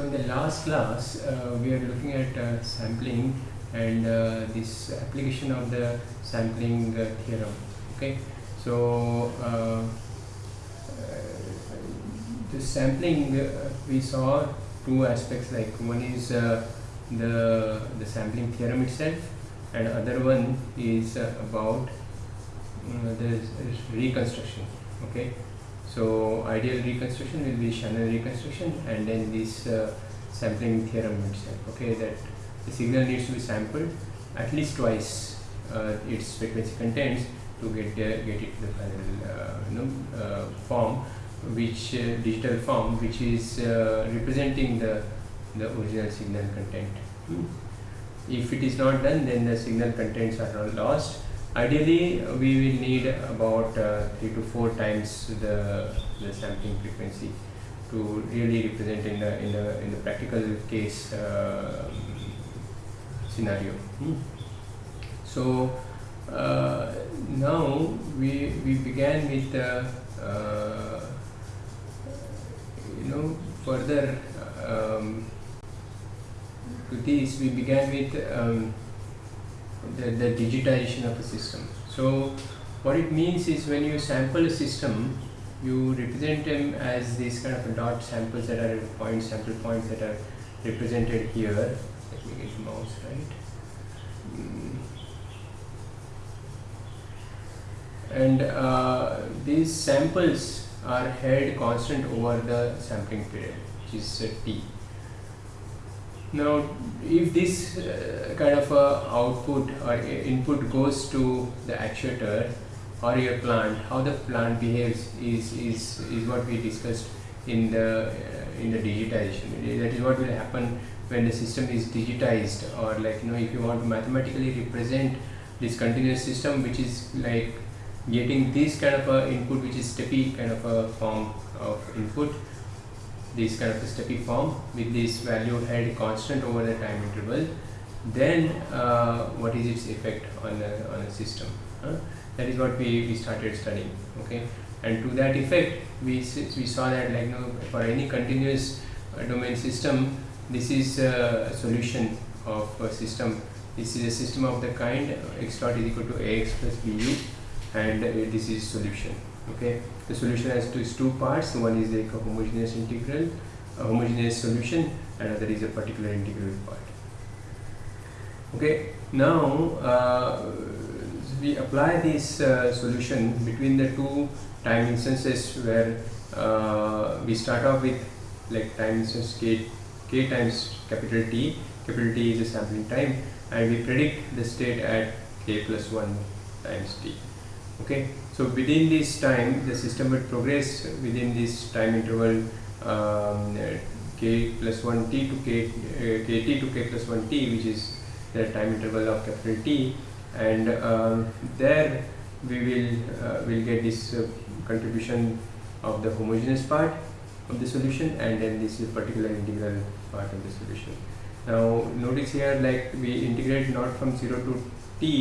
So in the last class, uh, we are looking at uh, sampling and uh, this application of the sampling uh, theorem. Okay, so uh, uh, the sampling we saw two aspects. Like one is the the sampling theorem itself, and other one is about the reconstruction. Okay, so ideal reconstruction will be Shannon reconstruction and then this uh, sampling theorem itself. Okay, that the signal needs to be sampled at least twice uh, its frequency contains to get uh, get it to the final uh, you know, uh, form, which uh, digital form which is uh, representing the the original signal content. Hmm. If it is not done, then the signal contents are all lost Ideally, we will need about uh, three to four times the, the sampling frequency to really represent in the in the in the practical case uh, scenario. Hmm. So uh, now we we began with uh, uh, you know further um, to this we began with. Um, the, the digitization of a system. So what it means is when you sample a system, you represent them as these kind of dot samples that are point sample points that are represented here. Let me get mouse right. Mm. And uh, these samples are held constant over the sampling period, which is uh, t. Now, if this uh, kind of uh, output or input goes to the actuator or your plant, how the plant behaves is, is, is what we discussed in the, uh, in the digitization. That is what will happen when the system is digitized or like, you know, if you want to mathematically represent this continuous system which is like getting this kind of a input which is steppy kind of a form of input this kind of a steppy form with this value held constant over the time interval then uh, what is its effect on a, on a system huh? that is what we, we started studying okay? And to that effect we, we saw that like you know, for any continuous uh, domain system this is a solution of a system. This is a system of the kind x dot is equal to ax plus bu and uh, this is solution okay? The solution has two, two parts. One is like a homogeneous integral a homogeneous solution and other is a particular integral part. Okay? Now uh, we apply this uh, solution between the two time instances where uh, we start off with like time instance k, k times capital T. Capital T is the sampling time and we predict the state at k plus 1 times T. Okay so within this time the system will progress within this time interval um, k plus 1 t to k uh, kt to k plus 1 t which is the time interval of capital T and um, there we will uh, will get this uh, contribution of the homogeneous part of the solution and then this is particular integral part of the solution. Now notice here like we integrate not from 0 to t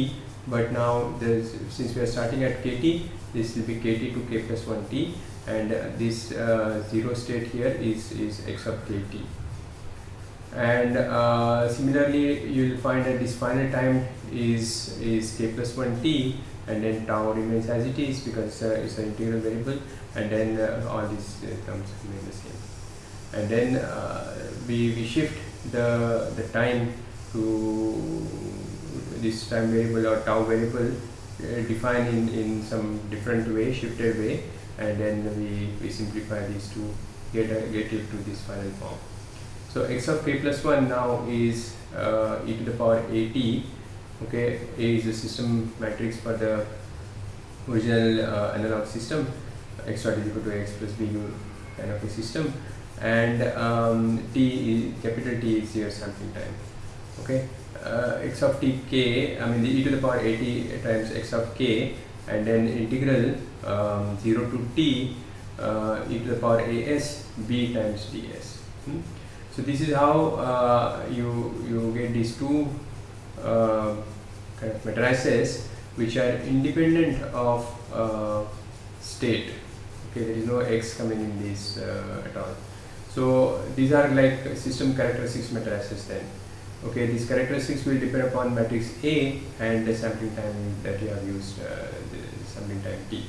but now since we are starting at kt this will be kt to k plus 1 t. And uh, this uh, zero state here is is x of kt and uh, similarly you will find that this final time is is k plus 1 t. And then tau remains as it is because uh, it's an integral variable. And then uh, all these uh, terms remain the same. And then we, we shift the the time to this time variable or tau variable uh, defined in, in some different way, shifted way, and then we, we simplify these to get, a, get it to this final form. So x of k plus 1 now is uh, e to the power at, okay, A is the system matrix for the original uh, analog system, x dot is equal to x plus bu kind of a system, and um, t is, capital T is your sampling time, okay uh, x of t k, I mean the e to the power at times x of k and then integral um, 0 to t uh, e to the power as b times ds. Hmm? So this is how uh, you, you get these two uh, kind of matrices which are independent of uh, state. Okay, there is no x coming in this uh, at all. So these are like system characteristics matrices then. Okay, these characteristics will depend upon matrix A and the sampling time that you have used, uh, the sampling time T.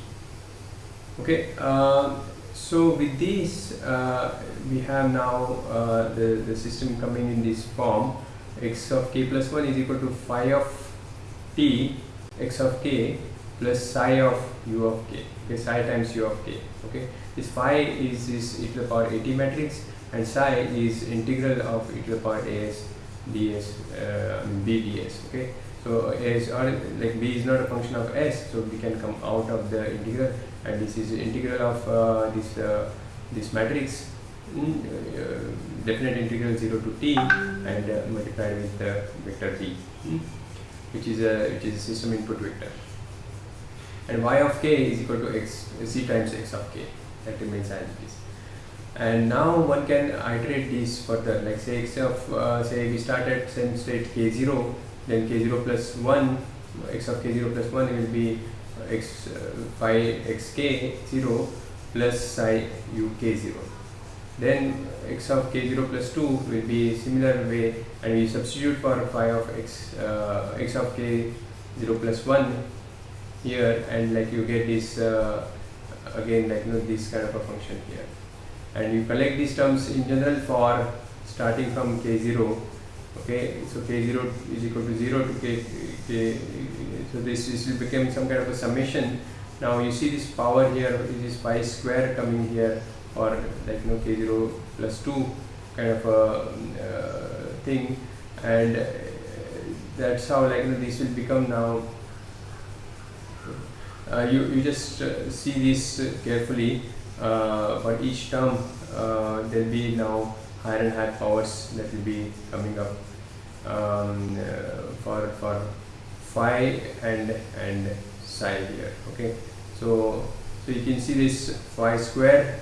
Okay, uh, so with this, uh, we have now uh, the, the system coming in this form. X of k plus 1 is equal to phi of t x of k plus psi of u of k. Okay psi times u of k. Okay this phi is this e to the power at matrix and psi is integral of e to the power as ds uh, b ds okay? So as or like b is not a function of s so we can come out of the integral and this is integral of uh, this uh, this matrix. Mm, uh, definite integral 0 to t and uh, multiplied with the vector b mm, which is a which is a system input vector. And y of k is equal to x c times x of k. That remains as it is and now one can iterate this further. Like say x of uh, say we start at same state k0 then k0 plus 1 x of k0 plus 1 will be x uh, phi xk 0 plus psi uk 0 then x of k0 plus 2 will be similar way and we substitute for phi of x uh, x of k0 plus 1 here and like you get this uh, again like you know this kind of a function here and you collect these terms in general for starting from k0 okay? So k0 is equal to 0 to k, k so this, this will become some kind of a summation. Now you see this power here is phi square coming here or like you know k0 plus 2 kind of a uh, thing. And that's how like you know, this will become now. Uh, you, you just uh, see this carefully uh, for each term uh, there will be now higher and higher powers that will be coming up. Um, for for phi and and psi here okay? So so you can see this phi square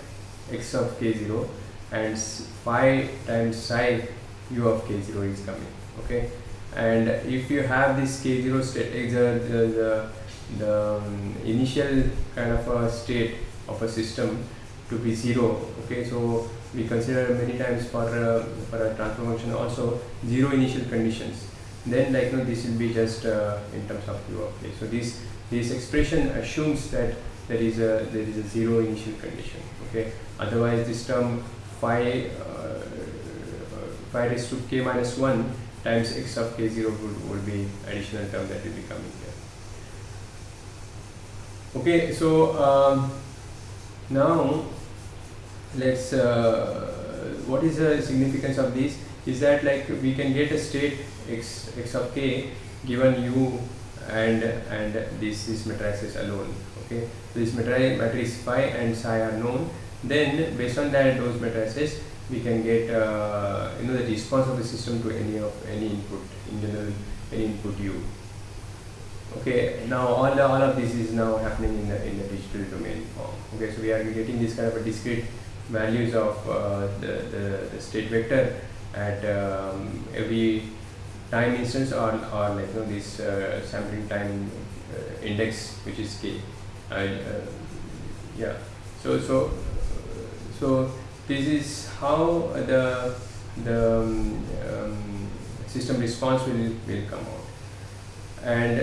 x of k0 and phi times psi u of k0 is coming okay? And if you have this k0 state the, the, the, the um, initial kind of a state of a system to be zero okay? So we consider many times for uh, for a transfer function also zero initial conditions. Then like you know this will be just uh, in terms of u of so this this expression assumes that there is a there is a zero initial condition okay? Otherwise this term phi uh, phi raised to k minus 1 times x of k0 would, would be additional term that will be coming here. Okay so um, now let's uh, what is the significance of this? Is that like we can get a state x x of k given u and and this this matrices alone okay? So this matrix matrix phi and psi are known. Then based on that those matrices we can get uh, you know the response of the system to any of any input in general any input u okay now all the, all of this is now happening in the in the digital domain form. Okay so we are getting this kind of a discrete values of uh, the, the, the, state vector at um, every time instance or, or like you know this uh, sampling time uh, index which is k. Uh, yeah. So so so this is how the the um, um, system response will will come out. And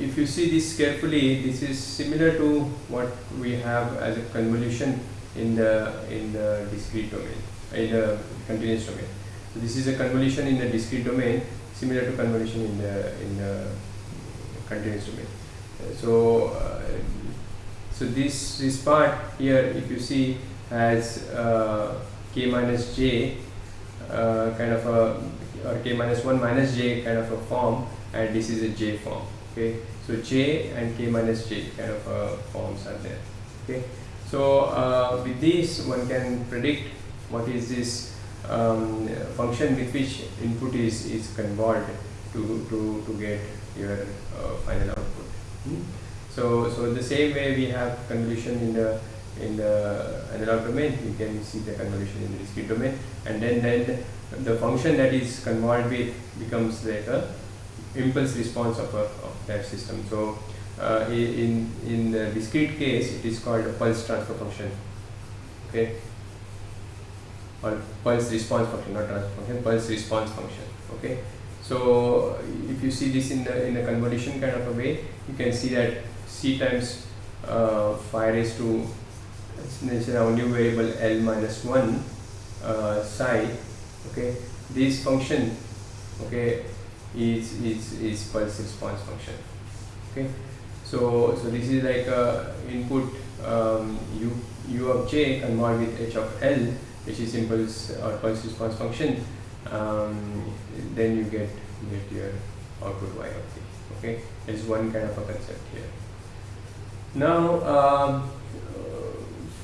if you see this carefully this is similar to what we have as a convolution in the in the discrete domain in the continuous domain. So this is a convolution in the discrete domain similar to convolution in the in the continuous domain. So uh, so this this part here if you see has uh, k minus j uh, kind of a or k minus 1 minus j kind of a form and this is a j form okay so j and k minus j kind of uh, forms are there okay so uh, with this one can predict what is this um, function with which input is is convolved to to to get your uh, final output hmm? so so the same way we have convolution in the in the analog domain you can see the convolution in the discrete domain and then then the function that is convolved with becomes like a impulse response of, a, of that system. So uh, in, in the discrete case, it is called a pulse transfer function. Okay. or pulse response function, not transfer function, pulse response function. Okay. So if you see this in the in a convolution kind of a way, you can see that c times uh, phi raised to it's now new variable l minus one uh, psi. Okay, this function okay is is is pulse response function. Okay, so so this is like a input um, u u of j convolved with h of l which is impulse or pulse response function, um, then you get get your output y of t. Okay, it's one kind of a concept here. Now, um,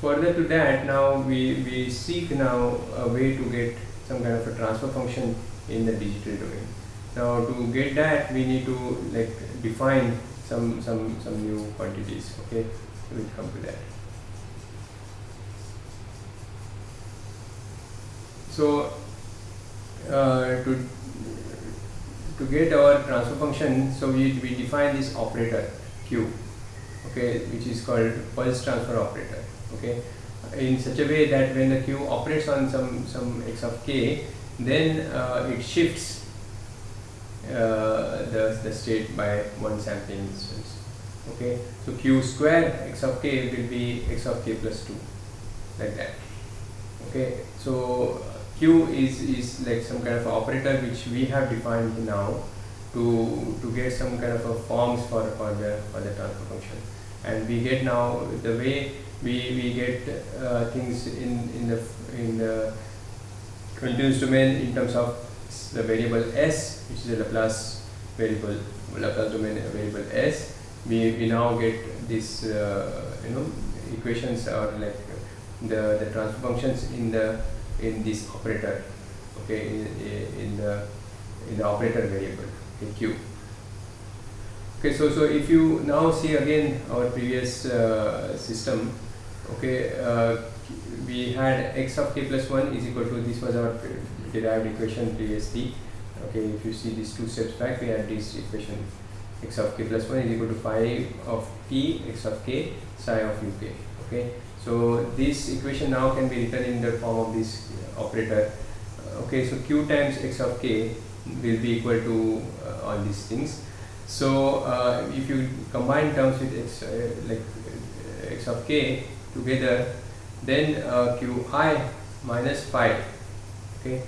further to that, now we we seek now a way to get some kind of a transfer function in the digital domain. Now, to get that, we need to like define some some some new quantities. Okay, we'll come to that. So uh, to to get our transfer function, so we, we define this operator Q, okay, which is called pulse transfer operator, okay, in such a way that when the Q operates on some some x of k, then uh, it shifts the the state by one sampling instance, okay. So Q square x of k will be x of k plus two, like that, okay. So Q is, is like some kind of operator which we have defined now to, to get some kind of a forms for, for, the, for the transfer function. And we get now the way we, we get uh, things in, in, the, in the continuous domain in terms of the variable s which is a Laplace variable, Laplace domain variable s. We, we now get this uh, you know equations or like the, the transfer functions in the in this operator okay in, in the in the operator variable q okay so so if you now see again our previous uh, system okay uh, we had x of k plus 1 is equal to this was our derived equation previously okay if you see these two steps back we had this equation x of k plus 1 is equal to phi of t x of k psi of uk okay so this equation now can be written in the form of this operator. Okay, so q times x of k will be equal to uh, all these things. So uh, if you combine terms with x uh, like uh, x of k together, then uh, qi minus phi. Okay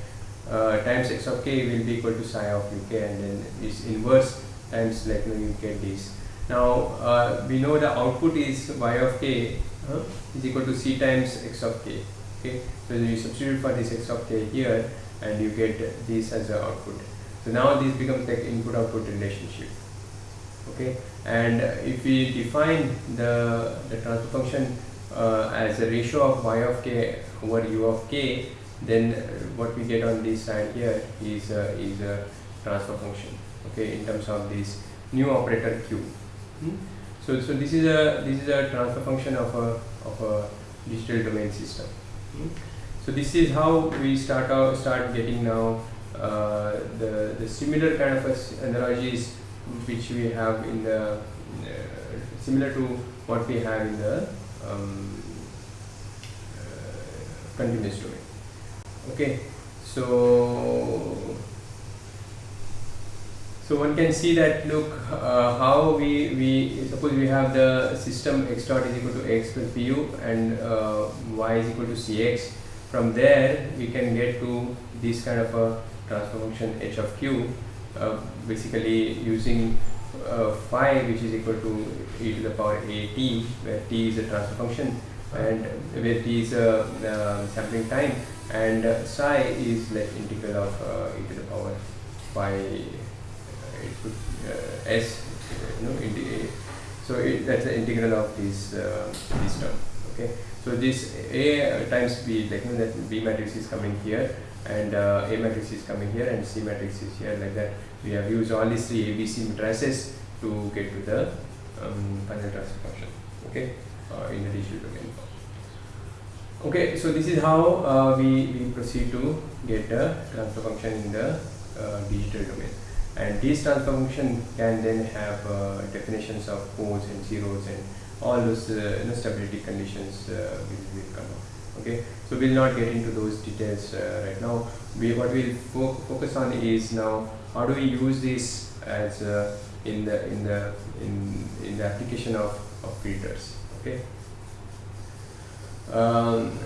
uh, times x of k will be equal to psi of uk and then this inverse times like you, know, you get this. Now we know the output is y of k uh, is equal to c times x of k okay? So you substitute for this x of k here and you get this as the output. So now this becomes like input output relationship okay? And if we define the the transfer function uh, as a ratio of y of k over u of k then what we get on this side here is a, is a transfer function okay in terms of this new operator q hmm? So, so this is a this is a transfer function of a of a digital domain system. Hmm? So this is how we start out start getting now uh, the the similar kind of analogies which we have in the uh, similar to what we have in the um, uh, continuous domain. Okay, so so one can see that look uh, how we, we suppose we have the system x dot is equal to x plus pu and uh, y is equal to cx. From there we can get to this kind of a transfer function h of q uh, basically using uh, phi which is equal to e to the power a t where t is a transfer function and where t is a uh, sampling time and uh, psi is like integral of e to the power. It could uh, s you know so it, that's the integral of this uh, this term okay? So this a times b like you know that b matrix is coming here and uh, a matrix is coming here and c matrix is here like that. We have used all these three abc matrices to get to the um, final transfer function okay? Uh, in the domain okay so this is how uh, we, we proceed to get the transfer function in the uh, digital domain. And this transfer function can then have uh, definitions of poles and zeros and all those uh, stability conditions uh, will, will come up. Okay so we'll not get into those details uh, right now. We what we'll fo focus on is now how do we use this as in the in the in, in the application of, of filters? Okay um,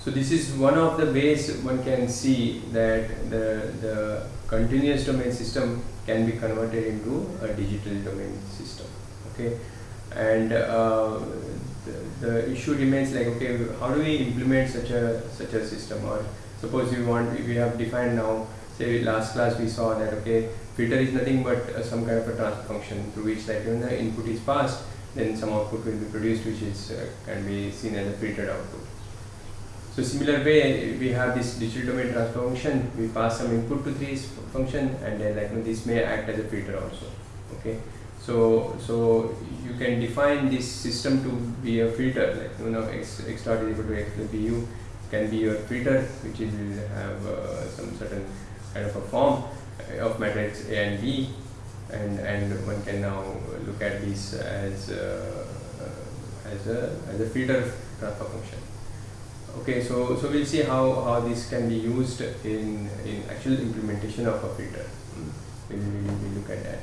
so this is one of the ways one can see that the, the continuous domain system can be converted into a digital domain system okay? And uh, the, the, issue remains like okay how do we implement such a such a system? Or suppose we want we have defined now say last class we saw that okay filter is nothing but uh, some kind of a transfer function through which like when the input is passed then some output will be produced which is uh, can be seen as a filtered output. So similar way we have this digital domain transfer function. We pass some input to this function and then like you know, this may act as a filter also okay? So so you can define this system to be a filter like you know x, x dot is equal to x plus bu can be your filter which will have uh, some certain kind of a form of matrix a and b and and one can now look at this as uh, as a as a filter transfer function. Okay so so we'll see how how this can be used in in actual implementation of a filter hmm. we'll, we'll, we'll look at that.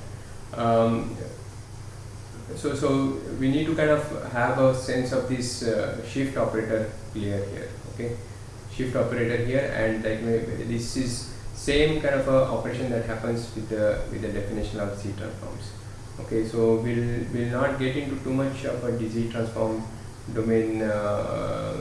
Um, so so we need to kind of have a sense of this uh, shift operator clear here okay? Shift operator here and like this is same kind of a operation that happens with the with the definition of Z transforms. Okay so we'll we'll not get into too much of a Z transform domain uh,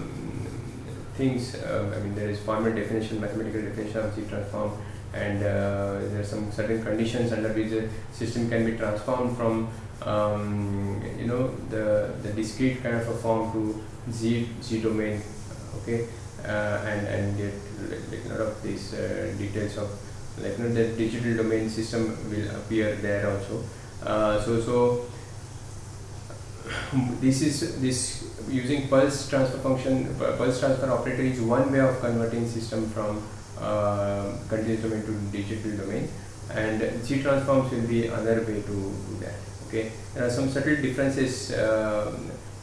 things. Uh, I mean there is formal definition mathematical definition of Z transform and uh, there are some certain conditions under which the system can be transformed from um, you know the the discrete kind of a form to Z Z domain. Okay and and get like, a lot of these uh, details of like you know, the digital domain system will appear there also. Uh, so so this is this using pulse transfer function pulse transfer operator is one way of converting system from uh, continuous domain to digital domain. And Z transforms will be another way to do that okay? There are some subtle differences uh,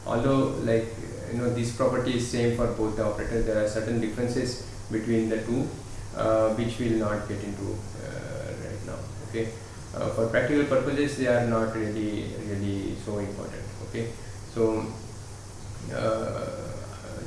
although like you know this property is same for both the operators. There are certain differences between the two uh, which we will not get into uh, right now okay? Uh, for practical purposes they are not really really so important okay? So uh,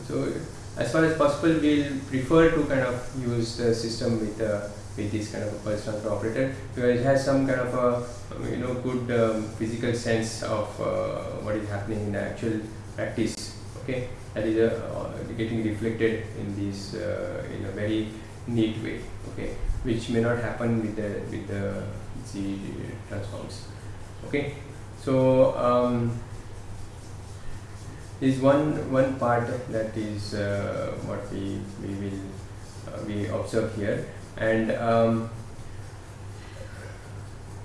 so as far as possible we'll prefer to kind of use the system with uh, with this kind of a pulse transfer operator because it has some kind of a you know good um, physical sense of uh, what is happening in the actual practice okay? That is uh, getting reflected in this uh, in a very neat way. Okay? Which may not happen with the with the Z transforms. Okay? So um, is one one part that is uh, what we we will uh, we observe here. And um,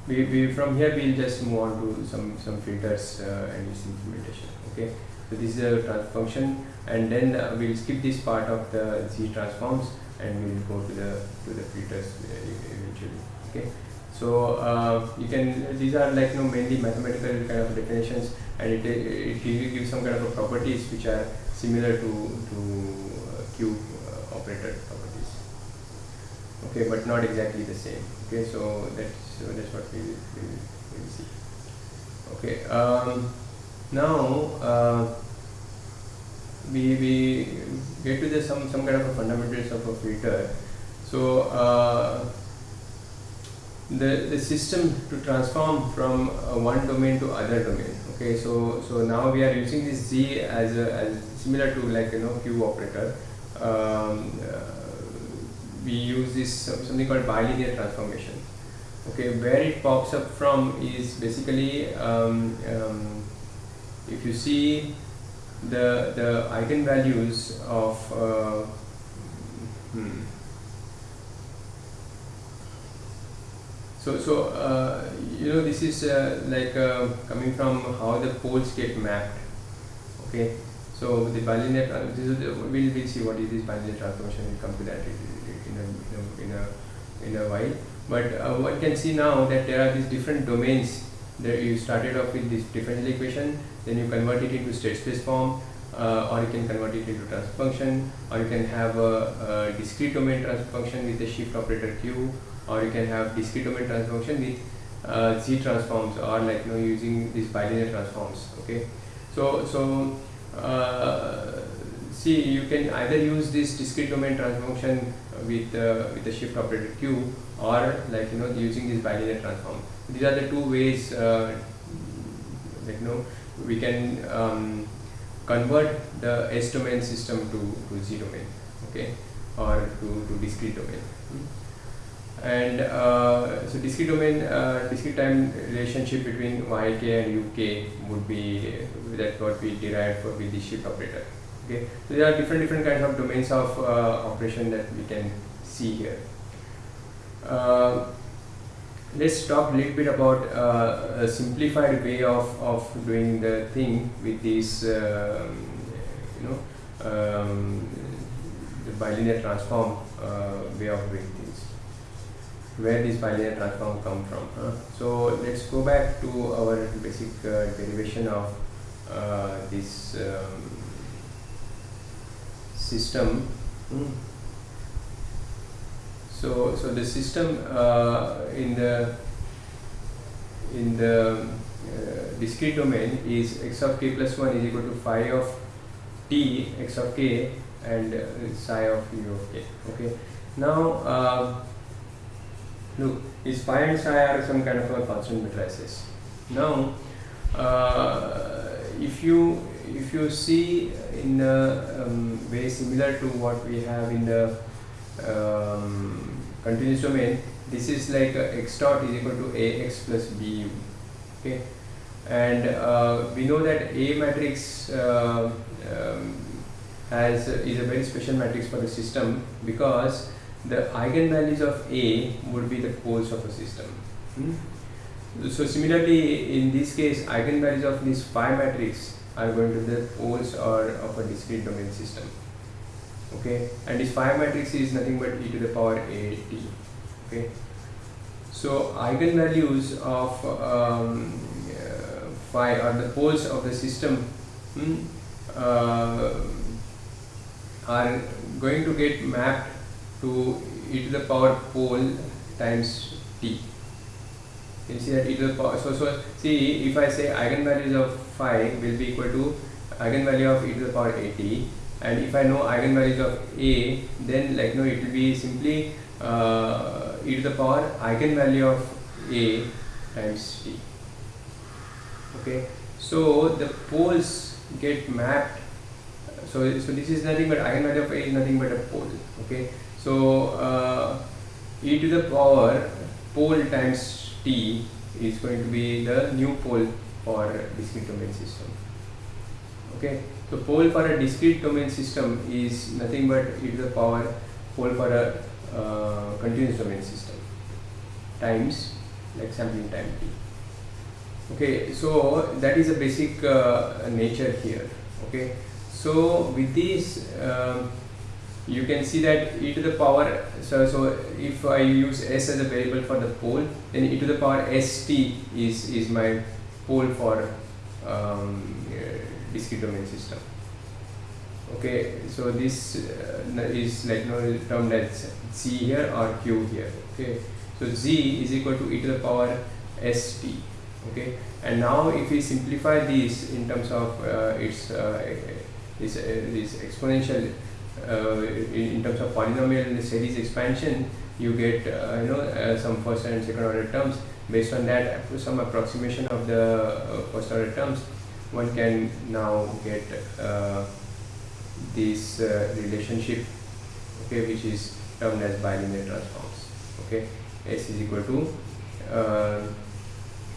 we, we from here we'll just move on to some some filters uh, and its implementation. Okay so this is a transfer function and then uh, we'll skip this part of the z transforms and we'll go to the to the filters eventually okay? So uh, you can these are like you know mainly mathematical kind of definitions and it, it, gives some kind of properties which are similar to to uh, Q uh, operator properties. Okay but not exactly the same okay? So that's so that's what we will we'll see. Okay um, now uh, we, we get to the some some kind of a fundamentals of a filter. So uh, the the system to transform from uh, one domain to other domain okay? So so now we are using this z as a as similar to like you know Q operator. Um, uh, we use this something called bilinear transformation okay? Where it pops up from is basically um, um, if you see the the eigenvalues of uh, hmm, So, so uh, you know this is uh, like uh, coming from how the poles get mapped. Okay, so the bilinear we'll, we'll see what is this bilinear transformation. We'll come to that in a, in a, in a, in a while. But uh, one can see now that there are these different domains. that you started off with this differential equation, then you convert it into state space form, uh, or you can convert it into transfer function or you can have a, a discrete domain transfer function with the shift operator q or you can have discrete domain transfer function with uh, z transforms or like you know using these bilinear transforms okay? So so uh, see you can either use this discrete domain transfer function with uh, with the shift operator q or like you know using this bilinear transform. These are the two ways uh, like you know we can um, convert the S domain system to, to Z domain okay or to, to discrete domain. And uh, so discrete domain uh, discrete time relationship between yk and uk would be that what we derived for with the shift operator okay. So there are different different kinds of domains of uh, operation that we can see here. Uh, let's talk a little bit about uh, a simplified way of, of doing the thing with this um, you know um, the bilinear transform uh, way of doing things. Where this bilinear transform come from huh? so let's go back to our basic uh, derivation of uh, this um, system. Mm so so the system uh, in the in the uh, discrete domain is x of k plus 1 is equal to phi of t x of k and uh, psi of u of k okay? Now uh, look is phi and psi are some kind of a constant matrices. Now uh, if you if you see in a um, way similar to what we have in the um, continuous domain this is like x dot is equal to ax plus bu okay? And uh, we know that a matrix uh, um, has is a very special matrix for the system because the eigenvalues of a would be the poles of a system. Hmm? so similarly in this case eigenvalues of this phi matrix are going to be the poles or of a discrete domain system okay? And this phi matrix is nothing but e to the power a t. Okay? So eigenvalues of um, uh, phi are the poles of the system hmm, uh, are going to get mapped to e to the power pole times t. You see that e to the power so so see if i say eigenvalues of phi will be equal to eigenvalue of e to the power at and if I know eigenvalues of A then like no it will be simply uh, e to the power eigenvalue of A times T. Okay? So the poles get mapped. So so this is nothing but eigenvalue of A is nothing but a pole. Okay? So uh, e to the power pole times T is going to be the new pole for discrete domain system. Okay so pole for a discrete domain system is nothing but e to the power pole for a uh, continuous domain system times like sampling time t. Okay, so that is a basic uh, nature here. Okay, so with this um, you can see that e to the power so so if I use s as a variable for the pole then e to the power st is is my pole for um, discrete domain system. Okay so this uh, is like you know termed as z here or q here okay? So z is equal to e to the power st okay? And now if we simplify this in terms of uh, its uh, this, uh, this exponential uh, in, terms of polynomial series expansion you get uh, you know some first and second order terms. Based on that some approximation of the first order terms one can now get uh, this uh, relationship okay which is termed as bilinear transforms okay? S is equal to uh,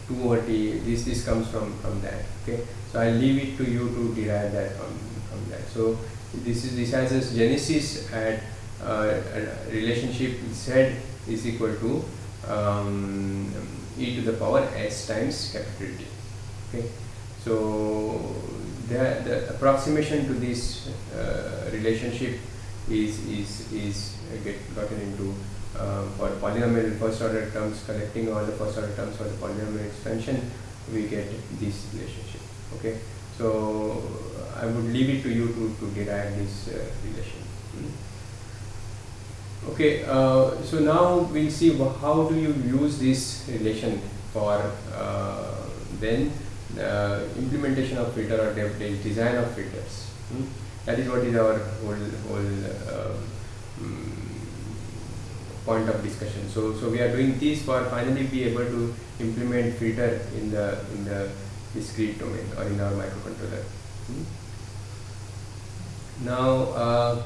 2 over t this this comes from from that okay? So i'll leave it to you to derive that from from that. So this is this has a genesis at uh, a relationship z is equal to um, e to the power s times capital T okay so the, the approximation to this uh, relationship is is is get gotten into um, for polynomial first order terms collecting all the first order terms for the polynomial expansion we get this relationship okay So I would leave it to you to, to derive this uh, relation. Hmm. Okay, uh, so now we'll see how do you use this relation for uh, then uh, implementation of filter or de design of filters. Hmm? That is what is our whole whole um, point of discussion. So so we are doing this for finally be able to implement filter in the in the discrete domain or in our microcontroller. Hmm? Now. Uh,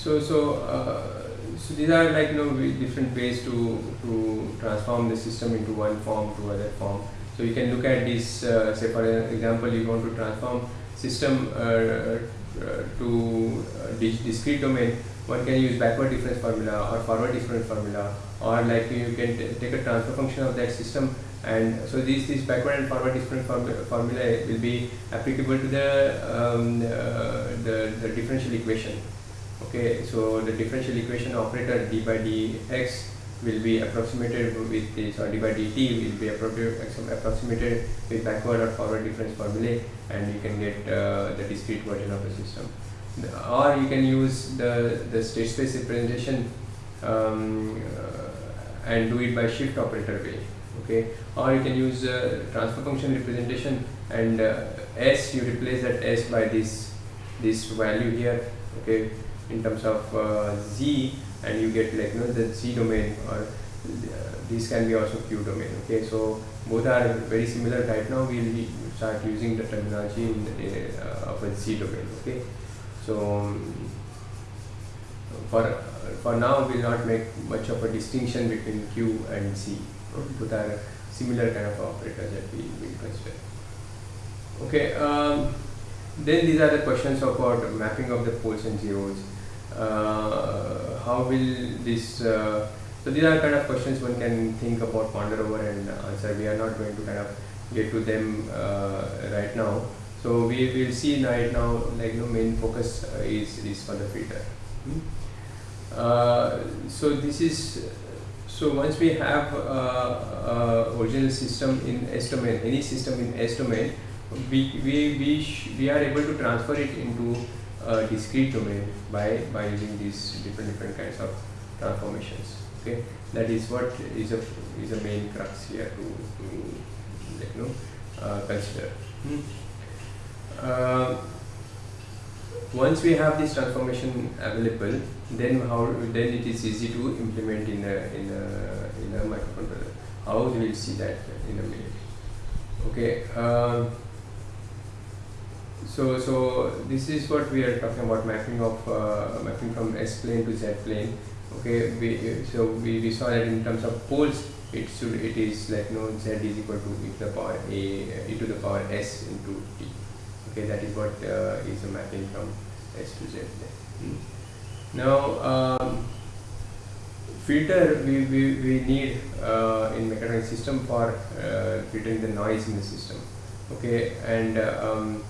so so uh, so these are like you know different ways to to transform the system into one form to other form. So you can look at this. Uh, say for example, you want to transform system uh, uh to uh, discrete domain. One can use backward difference formula or forward difference formula, or like you can take a transfer function of that system and so this this backward and forward difference formula will be applicable to the um, uh, the, the differential equation okay so the differential equation operator d by dx will be approximated with this or d by dt will be approximated with backward or forward difference formulae and you can get uh, the discrete version of the system. Or you can use the the state space representation um, uh, and do it by shift operator way okay? Or you can use uh, transfer function representation and uh, s you replace that s by this this value here okay? In terms of uh, z and you get like you know the Z domain or uh, this can be also q domain okay? So both are very similar right now we'll start using the terminology in the, uh, of a z domain okay? So um, for for now we'll not make much of a distinction between q and z both are similar kind of operators that we will consider. Okay um, then these are the questions about mapping of the poles and zeros how will this uh, so these are kind of questions one can think about ponder over and answer. We are not going to kind of get to them uh, right now. So we will see right now like know main focus is is for the filter hmm? so this is so once we have uh, original system in S domain, any system in S domain, we we we, we are able to transfer it into a discrete domain by by using these different different kinds of transformations okay? That is what is a is a main crux here to, to you know uh, consider. Hmm. uh, once we have this transformation available then how then it is easy to implement in a in a in a microcontroller. How we will see that in a minute. Okay uh, so, so this is what we are talking about mapping of uh, mapping from S plane to Z plane. Okay, we, so we, we saw that in terms of poles, it should it is like no Z is equal to e to the power a e to the power S into t. Okay, that is what uh, is mapping from S to Z. Hmm. Now, um, filter we, we, we need uh, in mechatronic system for uh, filtering the noise in the system. Okay, and uh, um,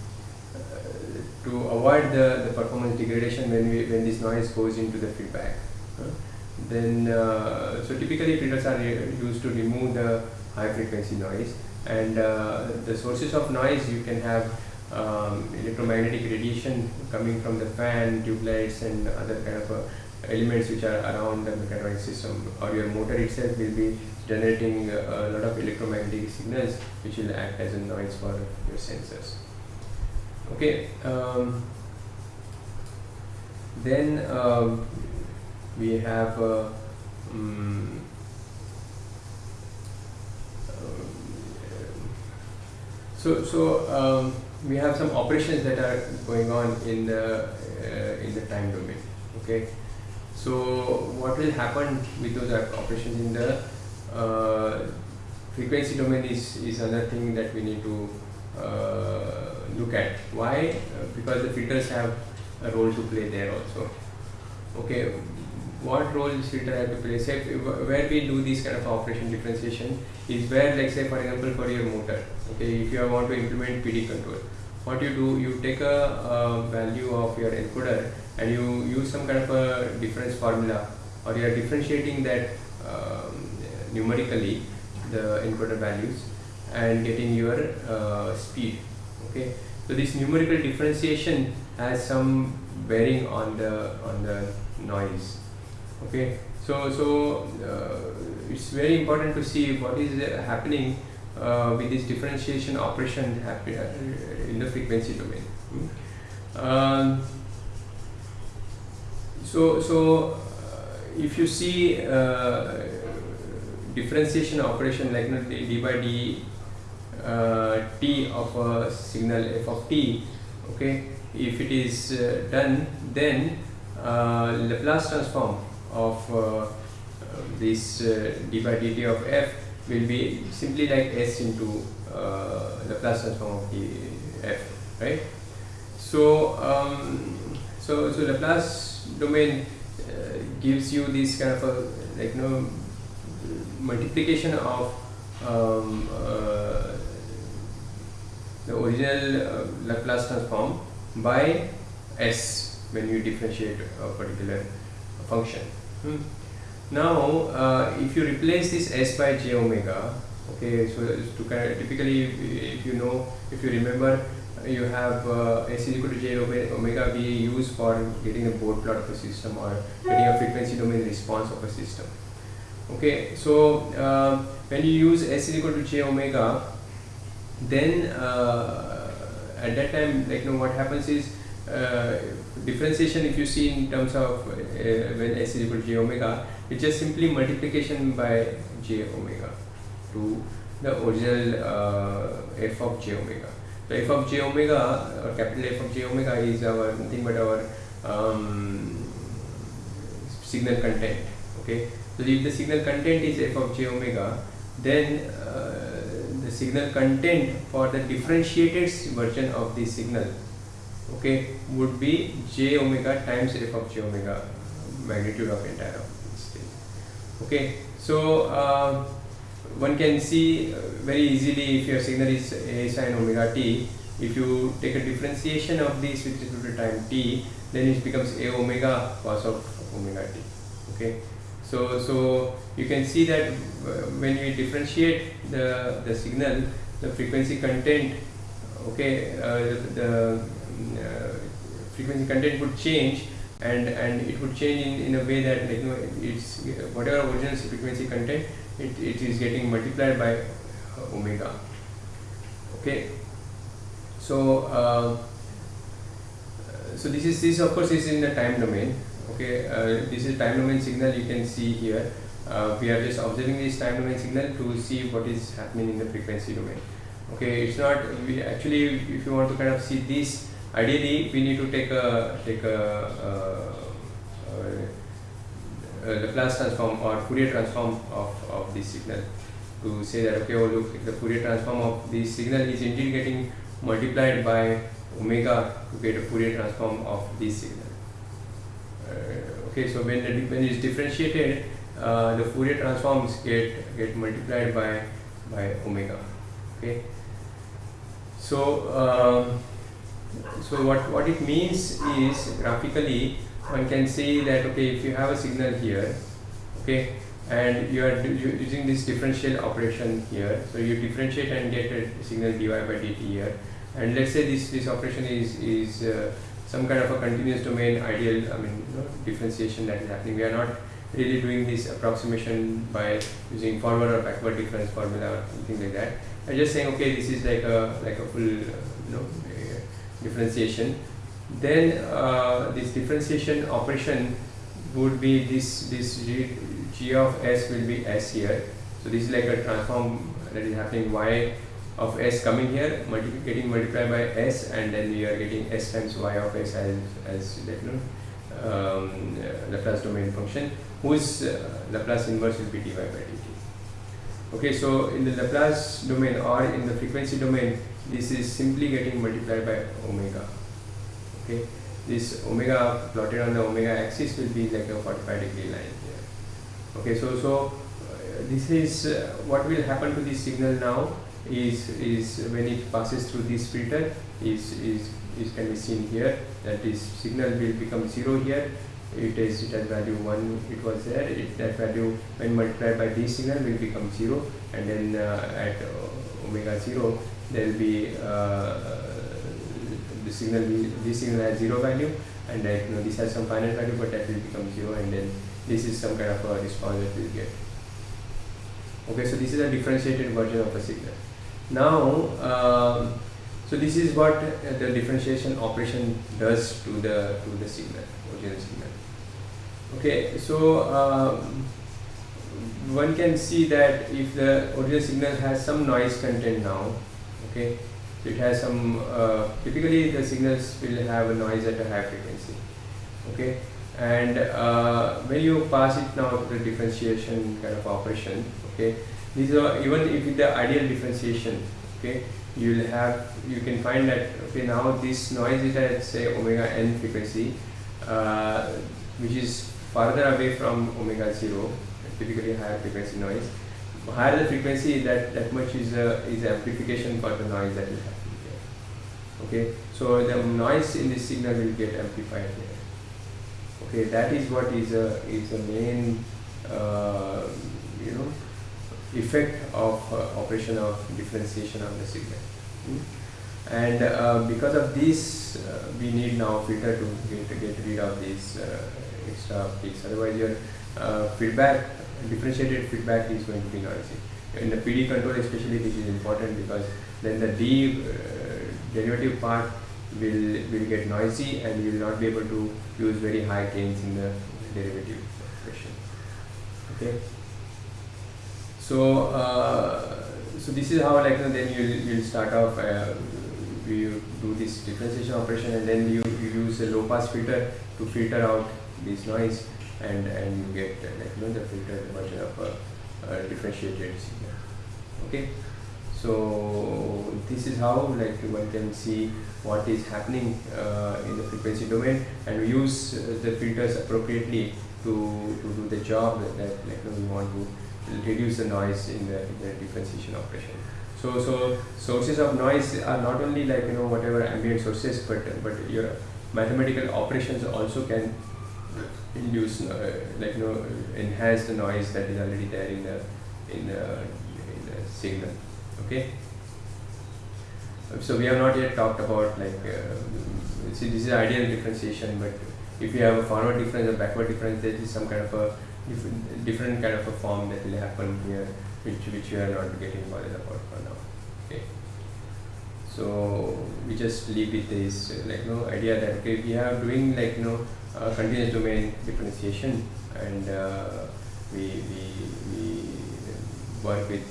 to avoid the, the performance degradation when we when this noise goes into the feedback. then uh, so typically filters are used to remove the high frequency noise and uh, the sources of noise you can have um, electromagnetic radiation coming from the fan, tube lights and other kind of uh, elements which are around the mechatronic system or your motor itself will be generating a lot of electromagnetic signals which will act as a noise for your sensors okay um, then uh, we have uh, um, so so um, we have some operations that are going on in the uh, in the time domain okay? So what will happen with those operations in the uh, frequency domain is is another thing that we need to uh, look at. Why? Uh, because the filters have a role to play there also. Okay, what role does filter have to play? Say where we do this kind of operation differentiation is where, like say for example, for your motor. Okay, if you want to implement PD control, what you do, you take a, a value of your encoder and you use some kind of a difference formula, or you are differentiating that um, numerically the encoder values and getting your uh, speed okay. So this numerical differentiation has some bearing on the on the noise. Okay. So so uh, it's very important to see what is happening uh, with this differentiation operation uh, in the frequency domain. Hmm. um, so so uh, if you see uh, differentiation operation like you know, d by d t of a signal f of t okay? If it is uh, done then uh, Laplace transform of uh, this d by dt of f will be simply like s into Laplace transform of the f right? So um, so so Laplace domain gives you this kind of a like you know multiplication of um, uh, the original uh, Laplace transform by s when you differentiate a particular function. Hmm. Now, uh, if you replace this s by j omega, okay, so to kind of typically, if you know, if you remember, you have uh, s is equal to j omega we use for getting a Bode plot of a system or getting a frequency domain response of a system. Okay, so uh, when you use s is equal to j omega, then uh, at that time like you know what happens is uh, differentiation if you see in terms of uh, when s is equal to j omega it's just simply multiplication by j omega to the original f of j omega. So f of j omega or capital F of j omega is our nothing but our um, signal content okay? So if the signal content is f of j omega then uh, signal content for the differentiated version of the signal okay would be j omega times f of j omega magnitude of entire of okay. So uh, one can see uh, very easily if your signal is a sine omega t if you take a differentiation of this with respect to time t then it becomes a omega cos of omega t okay so so you can see that when we differentiate the the signal the frequency content okay uh, the uh, frequency content would change and and it would change in, in a way that like you know it's whatever original frequency content it, it is getting multiplied by uh, omega okay? So uh, so this is this of course is in the time domain okay uh, this is time domain signal you can see here. Uh, we are just observing this time domain signal to see what is happening in the frequency domain. Okay it's not we actually if you want to kind of see this ideally we need to take a take a, uh, a Laplace transform or Fourier transform of, of this signal to say that okay oh look the Fourier transform of this signal is indeed getting multiplied by omega to get a Fourier transform of this signal. uh, okay so when when it is differentiated uh, the Fourier transforms get get multiplied by by omega okay? So um, so what what it means is graphically one can say that okay if you have a signal here okay and you are using this differential operation here so you differentiate and get a signal dy by dt here. And let's say this this operation is is uh, some kind of a continuous domain ideal i mean you know, differentiation that is happening we are not really doing this approximation by using forward or backward difference formula or something like that. I'm just saying, okay, this is like a like a full you know differentiation. Then uh, this differentiation operation would be this this g, g of s will be s here. So this is like a transform that is happening y of s coming here, multi getting multiplied by s, and then we are getting s times y of s as as you know um, Laplace domain function whose uh, Laplace inverse will be dy by dt. Okay, so in the Laplace domain or in the frequency domain, this is simply getting multiplied by omega. Okay, this omega plotted on the omega axis will be like a 45 degree line here. Okay, so so uh, this is uh, what will happen to this signal now is is when it passes through this filter is is is can be seen here. That this signal will become zero here. It is it has value 1 it was there. It, that value when multiplied by this signal will become 0 and then uh, at omega 0 there will be uh, the signal this signal has 0 value. And that you know this has some finite value but that will become 0 and then this is some kind of a response that we will get. Okay so this is a differentiated version of a signal now um, so this is what the differentiation operation does to the to the signal original signal. Okay so um, one can see that if the original signal has some noise content now okay so it has some uh, typically the signals will have a noise at a high frequency okay? And uh, when you pass it now to the differentiation kind of operation okay these are even if the ideal differentiation okay you will have you can find that okay now this noise is at say omega n frequency uh, which is farther away from omega 0 typically higher frequency noise. Higher the frequency that that much is a, is amplification for the noise that will happen here okay? So the noise in this signal will get amplified here okay? That is what is a is a main uh, you know effect of uh, operation of differentiation of the signal. Mm. and uh, because of this uh, we need now filter to get, to get rid of these extra peaks otherwise your feedback differentiated feedback is going to be noisy. In the PD control especially this is important because then the D derivative part will will get noisy and you will not be able to use very high gains in the derivative expression okay so uh, so this is how like then you will start off uh, you do this differentiation operation and then you, you use a low pass filter to filter out this noise and and you get like you know the filtered version of a, a differentiated signal. Okay? So this is how like one can see what is happening uh, in the frequency domain and we use uh, the filters appropriately to, to do the job that, that like we want to reduce the noise in the, in the differentiation operation. So so sources of noise are not only like you know whatever ambient sources but but your mathematical operations also can induce uh, like you know enhance the noise that is already there in the in the, in the signal okay? So we have not yet talked about like uh, see this is ideal differentiation but if you have a forward difference or backward difference there is some kind of a different, different kind of a form that will happen here which which you are not getting bothered about for now okay? So we just leave it this like no idea that okay we are doing like know uh, continuous domain differentiation and uh, we, we, we work with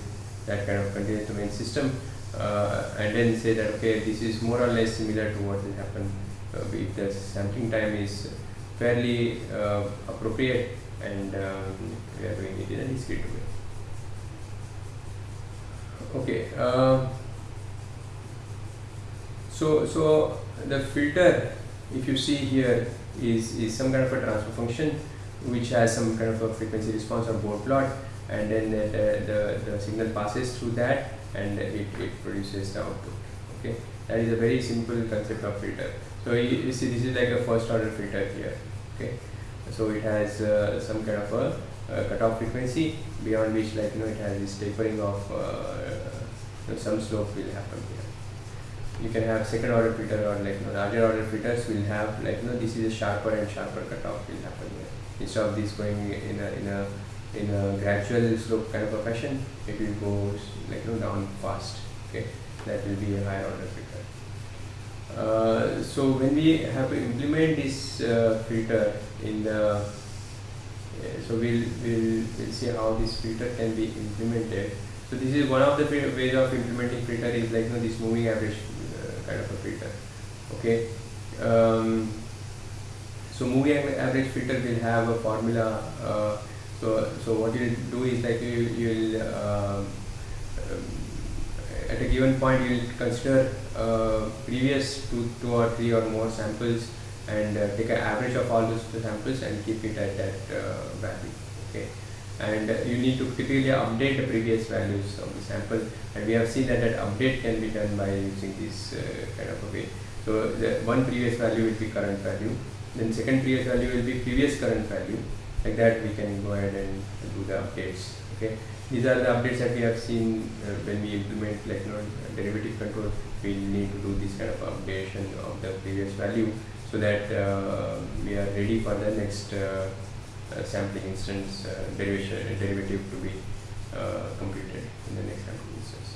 that kind of continuous domain system uh, and then say that okay this is more or less similar to what will happen uh, if the sampling time is fairly uh, appropriate and um, we are doing it in a discrete way. Okay. Um, so so the filter, if you see here, is, is some kind of a transfer function which has some kind of a frequency response or Bode plot and then the, the, the, signal passes through that and it, it produces the output okay that is a very simple concept of filter so you, you see this is like a first order filter here okay so it has uh, some kind of a, a cutoff frequency beyond which like you know it has this tapering of uh, some slope will happen here. You can have second order filter or like you know, larger order filters will have like you know this is a sharper and sharper cutoff will happen here. Instead of this going in a in a in a gradual slope kind of a fashion it will go like you know down fast okay? That will be a higher order filter uh, so when we have to implement this uh, filter in the uh, so we'll, we'll we'll see how this filter can be implemented. So this is one of the ways of implementing filter is like you know this moving average kind of a filter. Okay? Um, so moving average filter will have a formula uh, so so what you'll do is like you you'll uh, um, at a given point you will consider uh, previous two two or three or more samples and uh, take an average of all those samples and keep it at that uh, value okay? And you need to typically update the previous values of the sample. And we have seen that that update can be done by using this uh, kind of a way. So the one previous value will be current value then second previous value will be previous current value. Like that we can go ahead and do the updates okay? These are the updates that we have seen uh, when we implement like you know, derivative control we need to do this kind of updation of the previous value so that uh, we are ready for the next uh, uh sampling instance uh, derivation derivative to be uh, completed in the next sampling instance.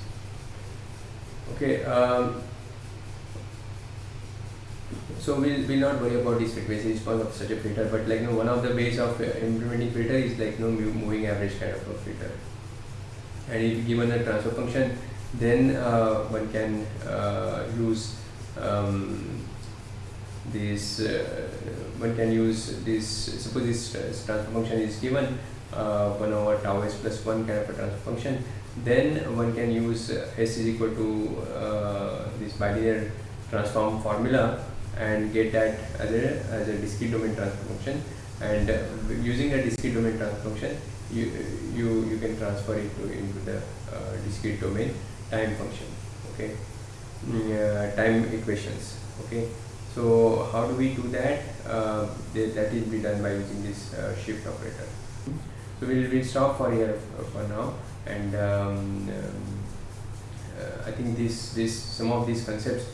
Okay um, so we'll, we'll not worry about this frequency response of such a filter but like you know one of the ways of implementing filter is like you know moving average kind of a filter. And if given a transfer function then uh, one can uh, use um, this uh, one can use this suppose this transfer function is given uh, 1 over tau s plus 1 kind of a transfer function then one can use s is equal to uh, this bilinear transform formula and get that as a, as a discrete domain transfer function. And uh, using a discrete domain transfer function you you you can transfer it to into the uh, discrete domain time function okay? Uh, time equations okay? So how do we do that? Uh, that is be done by using this uh, shift operator. So we'll, we'll stop for here for now and um, um, uh, I think this this some of these concepts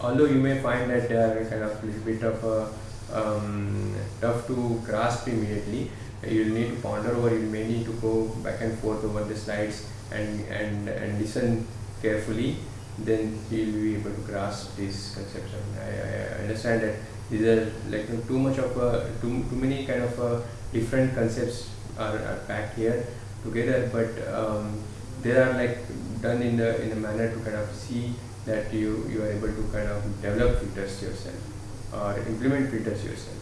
although you may find that they are kind of a little bit of a, um, tough to grasp immediately you'll need to ponder over you may need to go back and forth over the slides and and and listen carefully then you'll be able to grasp these concepts I, I understand that these are like too much of a too, too many kind of uh, different concepts are, are packed here together but um, they are like done in the in a manner to kind of see that you you are able to kind of develop filters yourself or implement filters yourself.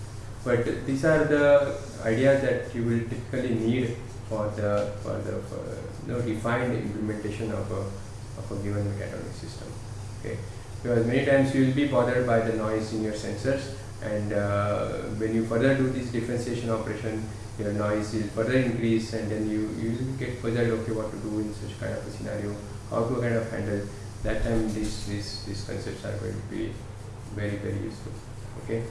But these are the ideas that you will typically need for the for the for, you know, defined implementation of a of a given mechatronic system. Okay, because many times you will be bothered by the noise in your sensors, and uh, when you further do this differentiation operation, your noise will further increase, and then you you get puzzled okay what to do in such kind of a scenario, how to kind of handle. That time these these these concepts are going to be very very useful. Okay.